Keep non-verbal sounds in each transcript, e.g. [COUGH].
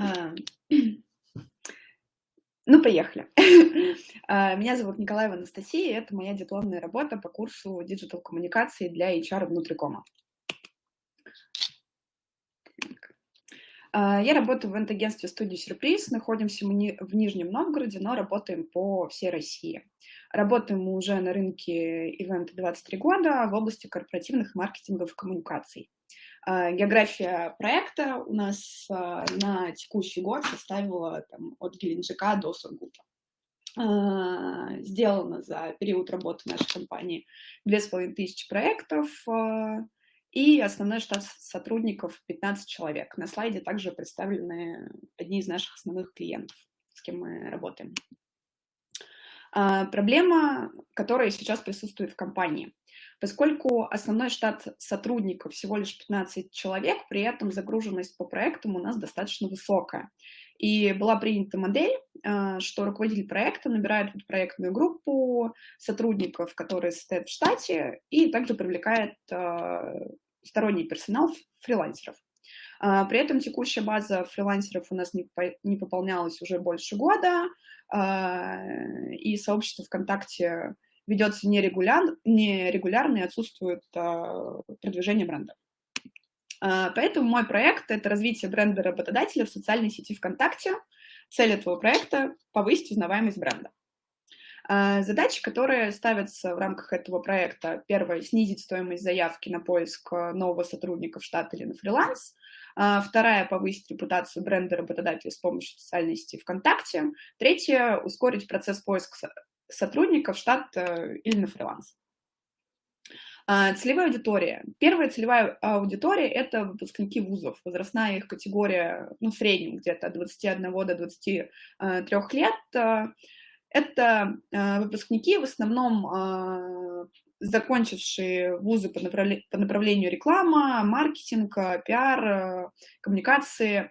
А, [CLEARS THROAT] ну, поехали. А, [LAUGHS] меня зовут Николаева Анастасия, это моя дипломная работа по курсу digital коммуникации для HR внутрикома. А, я работаю в event -агентстве студии «Сюрприз». Находимся мы в Нижнем Новгороде, но работаем по всей России. Работаем мы уже на рынке ивента 23 года в области корпоративных маркетинговых коммуникаций. А, география проекта у нас а, на текущий год составила там, от Геленджика до Сургута. Сделано за период работы нашей компании 2500 проектов, и основной штат сотрудников 15 человек. На слайде также представлены одни из наших основных клиентов, с кем мы работаем. А, проблема, которая сейчас присутствует в компании. Поскольку основной штат сотрудников всего лишь 15 человек, при этом загруженность по проектам у нас достаточно высокая. И была принята модель, а, что руководитель проекта набирает проектную группу сотрудников, которые состоят в штате, и также привлекает а, сторонний персонал фрилансеров. А, при этом текущая база фрилансеров у нас не пополнялась уже больше года, и сообщество ВКонтакте ведется нерегуляр, нерегулярно и отсутствует продвижение бренда. А, поэтому мой проект — это развитие бренда работодателя в социальной сети ВКонтакте. Цель этого проекта — повысить узнаваемость бренда. А, задачи, которые ставятся в рамках этого проекта, первое — снизить стоимость заявки на поиск нового сотрудника в штат или на фриланс. А, вторая — повысить репутацию бренда работодателя с помощью социальной сети ВКонтакте. Третье — ускорить процесс поиска сотрудника в штат э, или на фриланс. А, целевая аудитория. Первая целевая аудитория – это выпускники вузов. Возрастная их категория, ну, в среднем где-то от 21 до 23 лет. Это а, выпускники, в основном закончившие вузы по, направлению реклама, маркетинг, пиар, коммуникации.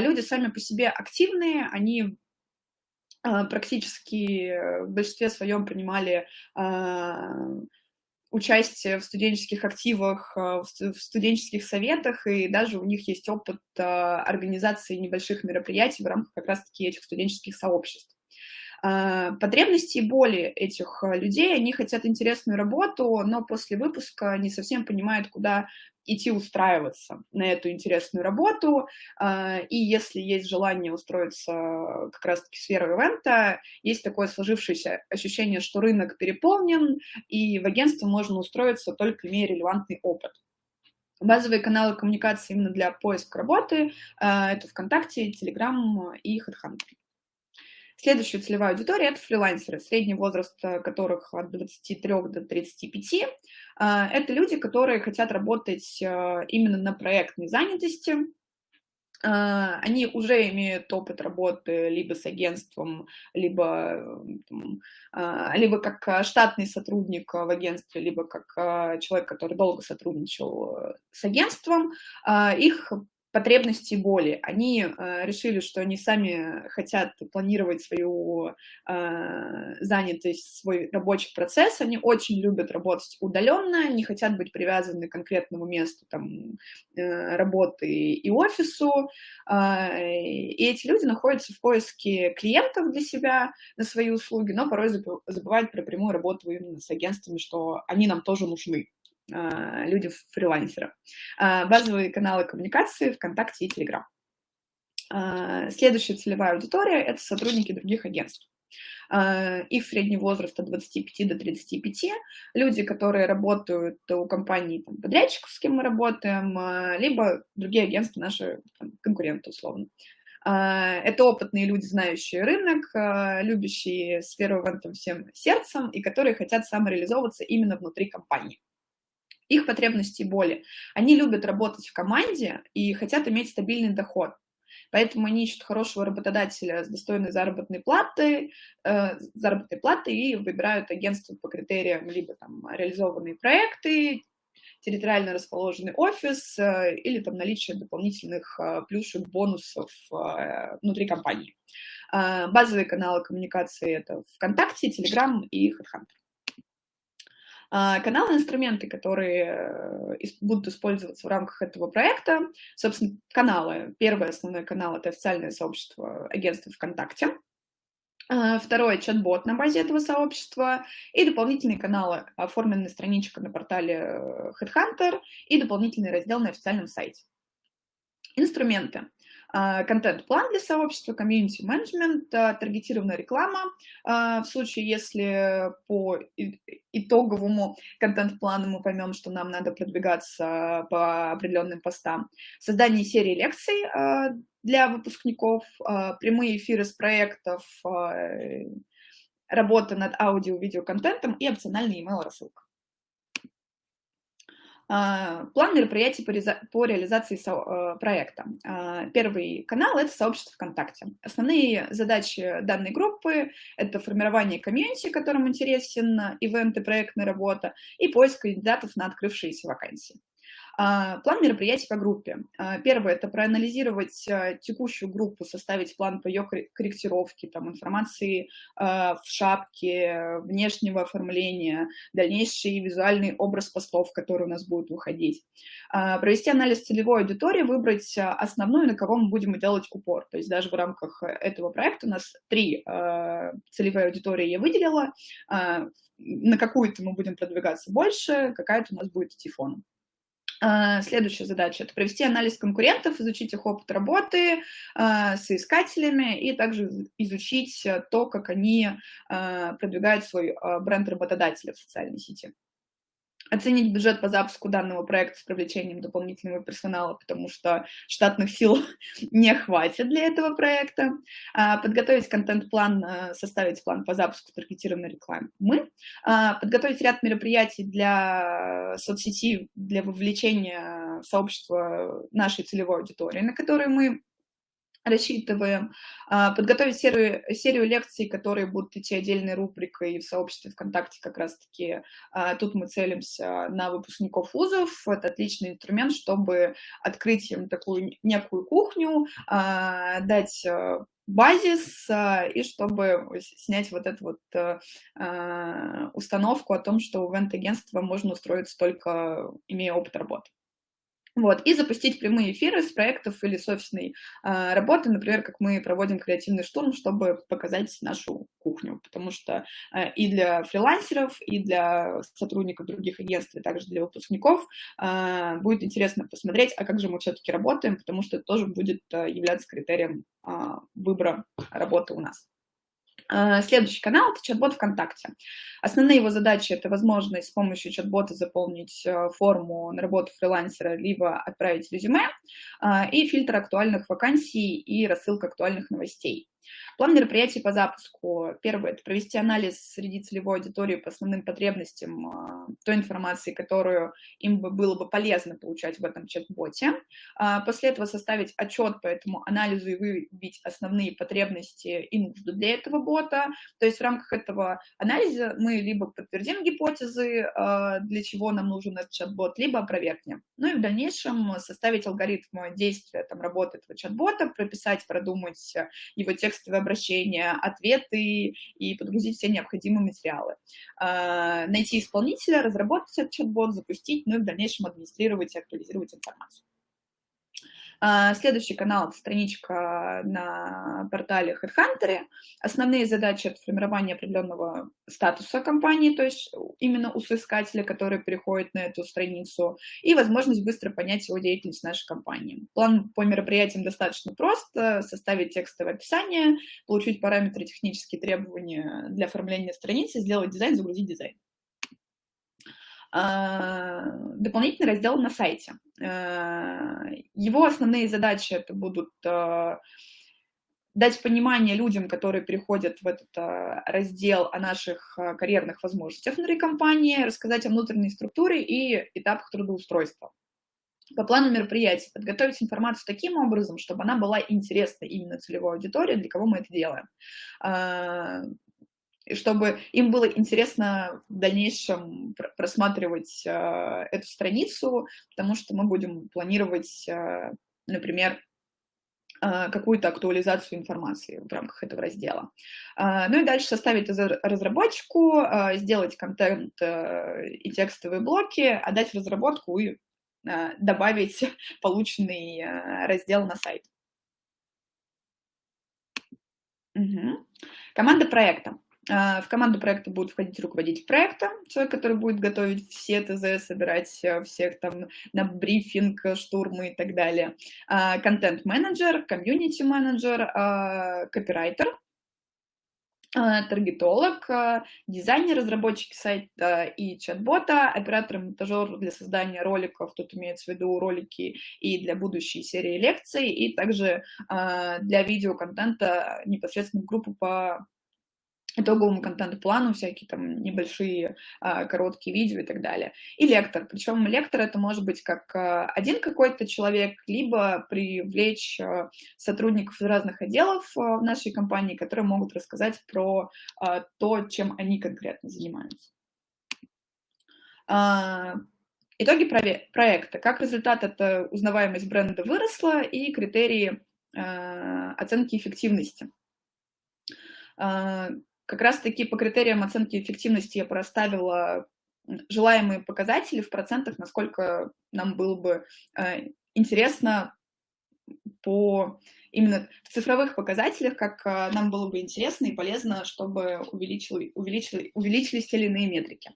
Люди сами по себе активные, они практически в большинстве своем принимали участие в студенческих активах, э, в студенческих советах, и даже у них есть опыт э, организации небольших мероприятий в рамках как раз-таки этих студенческих сообществ. А, потребности и боли этих э, людей, они хотят интересную работу, но после выпуска не совсем понимают, куда идти устраиваться на эту интересную работу, а, и если есть желание устроиться как раз-таки в сферу ивента, есть такое сложившееся ощущение, что рынок переполнен, и в агентство можно устроиться только имея релевантный опыт. Базовые каналы коммуникации именно для поиска работы это ВКонтакте, Телеграм и HeadHunter. Следующая целевая аудитория – это фрилансеры, средний возраст э, которых от 23 до 35. А, это люди, которые хотят работать э, именно на проектной занятости, они уже имеют опыт работы либо с агентством, либо, либо как штатный сотрудник в агентстве, либо как человек, который долго сотрудничал э, с агентством. Их потребности и боли. Они э, решили, что они сами хотят планировать свою э, занятость, свой рабочий процесс. Они очень любят работать удаленно, не хотят быть привязаны к конкретному месту там, э, работы и офису. Э, и эти люди находятся в поиске клиентов для себя на свои услуги, но порой забывают про прямую работу именно с агентствами, что они нам тоже нужны. А, люди фрилансера. А, базовые каналы коммуникации ВКонтакте и Телеграм. А, следующая целевая аудитория – это сотрудники других агентств. Их средний возраст от 25 до 35. Люди, которые работают у компаний там, подрядчиков, с кем мы работаем, либо другие агентства, наши там, конкуренты, условно. Это опытные люди, знающие рынок, любящие сферу в этом всем сердцем и которые хотят самореализовываться именно внутри компании их потребности и боли. Они любят работать в команде и хотят иметь стабильный доход. Поэтому они ищут хорошего работодателя с достойной заработной платой, э, заработной платой и выбирают агентство по критериям либо там реализованные проекты, территориально расположенный офис э, или там наличие дополнительных э, плюшек, бонусов э, внутри компании. Э, базовые каналы коммуникации это ВКонтакте, Телеграм и HeadHunter. А, каналы инструменты, которые э, будут использоваться в рамках этого проекта. Собственно, каналы. Первый основной канал — это официальное сообщество агентства ВКонтакте. А, второй — чат-бот на базе этого сообщества. И дополнительные каналы, оформленная страничка на портале э, Headhunter и дополнительный раздел на официальном сайте. Инструменты. А, контент-план для сообщества, комьюнити менеджмент, а, таргетированная реклама. А, в случае, если по итоговому контент-плану мы поймем, что нам надо продвигаться по определенным постам. Создание серии лекций для выпускников, прямые эфиры с проектов, работа над аудио-видеоконтентом и опциональный email-рассылка. А, план мероприятий по реализации э, проекта. А, первый канал — это сообщество ВКонтакте. Основные задачи данной группы — это формирование комьюнити, которым интересен ивент и проектная работа, и поиск кандидатов на открывшиеся вакансии. А, план мероприятий по группе. А, первое – это проанализировать а, текущую группу, составить план по ее корректировке, там, информации в шапке, внешнего оформления, дальнейший визуальный образ постов, который у нас будет выходить. Провести анализ целевой аудитории, выбрать основную, на кого мы будем делать упор. То есть даже в рамках этого проекта у нас три целевые аудитории я выделила, на какую-то мы будем продвигаться больше, какая-то у нас будет идти фоном. А, следующая задача – это провести анализ конкурентов, изучить их опыт работы а, с искателями и также изучить то, как они а, продвигают свой бренд работодателя в социальной сети оценить бюджет по запуску данного проекта с привлечением дополнительного персонала, потому что штатных сил [LAUGHS] не хватит для этого проекта, а, подготовить контент-план, а, составить план по запуску таргетированной рекламы, мы, а, подготовить ряд мероприятий для соцсети, для вовлечения сообщества нашей целевой аудитории, на которые мы рассчитываем а, подготовить серию, серию лекций, которые будут идти отдельной рубрикой в сообществе ВКонтакте как раз-таки. А, тут мы целимся на выпускников вузов. Это отличный инструмент, чтобы открыть им такую некую кухню, а, дать базис, и чтобы снять вот эту вот установку о том, что в ивент-агентство можно устроиться только имея опыт работы. Вот, и запустить прямые эфиры с проектов или с офисной э, работы, например, как мы проводим креативный штурм, чтобы показать нашу кухню, потому что э, и для фрилансеров, и для сотрудников других агентств, и также для выпускников э, будет интересно посмотреть, а как же мы все-таки работаем, потому что это тоже будет э, являться критерием э, выбора работы у нас. А, следующий канал – это чат-бот ВКонтакте. Основные его задачи – это возможность с помощью чат-бота заполнить э, форму на работу фрилансера, либо отправить резюме, а, и фильтр актуальных вакансий и рассылка актуальных новостей. План мероприятий по запуску. Первое – это провести анализ среди целевой аудитории по основным потребностям а, той информации, которую им бы было бы полезно получать в этом чат-боте. А, после этого составить отчет по этому анализу и выявить основные потребности и нужды для этого бота. То есть в рамках этого анализа мы либо подтвердим гипотезы, а, для чего нам нужен этот чат-бот, либо опровергнем. Ну и в дальнейшем составить алгоритм действия там, работы этого чат-бота, прописать, продумать его текстовое обращения, ответы и подгрузить все необходимые материалы. А, найти исполнителя, разработать этот чат-бот, запустить, ну и в дальнейшем администрировать и актуализировать информацию. А, следующий канал – это страничка на портале HeadHunter. Основные задачи – это формирование определенного статуса компании, то есть именно у соискателя, который переходит на эту страницу, и возможность быстро понять его деятельность нашей компании. План по мероприятиям достаточно прост – составить текстовое описание, получить параметры технические требования для оформления страницы, сделать дизайн, загрузить дизайн. А, дополнительный раздел на сайте. А, его основные задачи это будут а, дать понимание людям, которые переходят в этот раздел о наших карьерных возможностях внутри компании, рассказать о внутренней структуре и этапах трудоустройства. По плану мероприятий подготовить информацию таким образом, чтобы она была интересна именно целевой аудитории, для кого мы это делаем чтобы им было интересно в дальнейшем просматривать э, эту страницу, потому что мы будем планировать, э, например, а, какую-то актуализацию информации в рамках этого раздела. Ну и дальше составить разработчику, сделать контент и текстовые блоки, отдать в разработку и добавить [LAUGHS] полученный раздел на сайт. Угу. Команда проекта. В команду проекта будет входить руководитель проекта, человек, который будет готовить все ТЗ, собирать всех там на брифинг, штурмы и так далее. Контент-менеджер, комьюнити-менеджер, копирайтер, таргетолог, дизайнер, разработчик сайта и чат-бота, оператор-монтажер для создания роликов, тут имеется в виду ролики и для будущей серии лекций, и также для видеоконтента непосредственно группу по итоговому контент-плану, всякие там небольшие а, короткие видео и так далее. И лектор. Причем лектор это может быть как а, один какой-то человек, либо привлечь а, сотрудников из разных отделов в нашей компании, которые могут рассказать про то, чем они конкретно занимаются. А, итоги проекта. Как результат, это узнаваемость бренда выросла и критерии оценки эффективности. Как раз-таки по критериям оценки эффективности я проставила желаемые показатели в процентах, насколько нам было бы э, интересно по именно в цифровых показателях, как э, нам было бы интересно и полезно, чтобы увеличили, увеличили, увеличились те или иные метрики.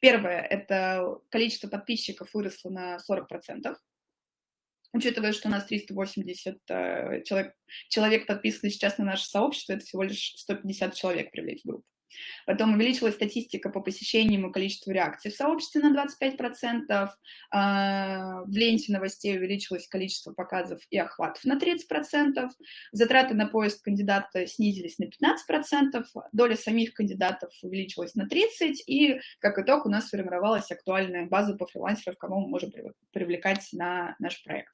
Первое – это количество подписчиков выросло на 40%. Учитывая, что у нас 380 э, человек, человек подписаны сейчас на наше сообщество, это всего лишь 150 человек привлечь в группу. Потом увеличилась статистика по посещениям и количеству реакций в сообществе на 25%. А, в ленте новостей увеличилось количество показов и охватов на 30%. Затраты на поиск кандидата снизились на 15%. Доля самих кандидатов увеличилась на 30%. И, как итог, у нас сформировалась актуальная база по фрилансерам, кого мы можем привлекать на наш проект.